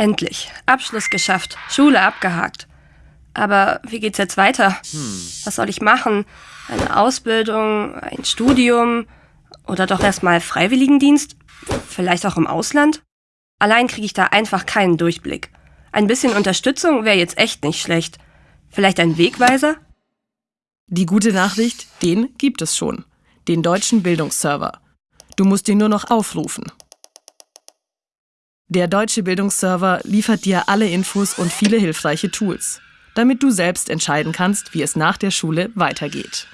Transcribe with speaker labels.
Speaker 1: Endlich. Abschluss geschafft. Schule abgehakt. Aber wie geht's jetzt weiter? Was soll ich machen? Eine Ausbildung, ein Studium oder doch erstmal Freiwilligendienst? Vielleicht auch im Ausland? Allein kriege ich da einfach keinen Durchblick. Ein bisschen Unterstützung wäre jetzt echt nicht schlecht. Vielleicht ein Wegweiser?
Speaker 2: Die gute Nachricht, den gibt es schon. Den deutschen Bildungsserver. Du musst ihn nur noch aufrufen. Der deutsche Bildungsserver liefert dir alle Infos und viele hilfreiche Tools, damit du selbst entscheiden kannst, wie es nach der Schule weitergeht.